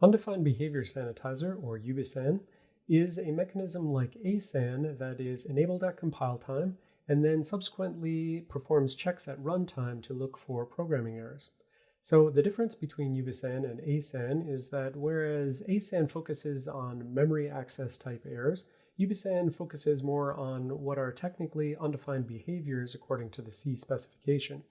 Undefined Behavior Sanitizer, or UBSAN, is a mechanism like ASAN that is enabled at compile time and then subsequently performs checks at runtime to look for programming errors. So the difference between UBSAN and ASAN is that whereas ASAN focuses on memory access type errors, UBSAN focuses more on what are technically undefined behaviors according to the C specification.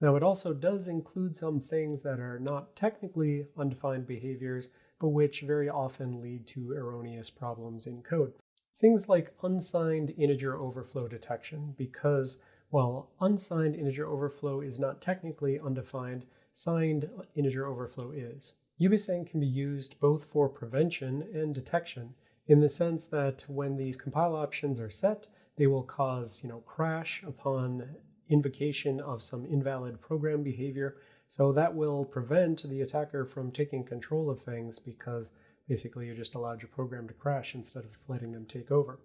Now it also does include some things that are not technically undefined behaviors, but which very often lead to erroneous problems in code. Things like unsigned integer overflow detection, because while unsigned integer overflow is not technically undefined, signed integer overflow is. UBSAN can be used both for prevention and detection in the sense that when these compile options are set, they will cause you know, crash upon invocation of some invalid program behavior. So that will prevent the attacker from taking control of things because basically you just allowed your program to crash instead of letting them take over.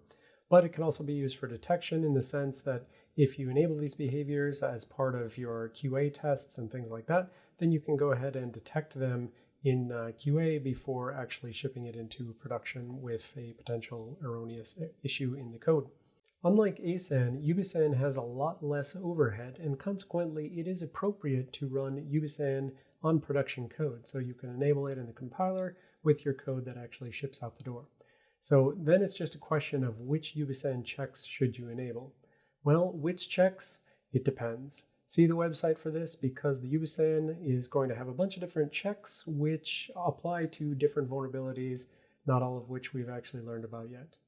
But it can also be used for detection in the sense that if you enable these behaviors as part of your QA tests and things like that, then you can go ahead and detect them in uh, QA before actually shipping it into production with a potential erroneous issue in the code. Unlike ASAN, UBSAN has a lot less overhead, and consequently, it is appropriate to run UBSAN on production code. So you can enable it in the compiler with your code that actually ships out the door. So then it's just a question of which UBSAN checks should you enable. Well, which checks? It depends. See the website for this because the UBSAN is going to have a bunch of different checks which apply to different vulnerabilities, not all of which we've actually learned about yet.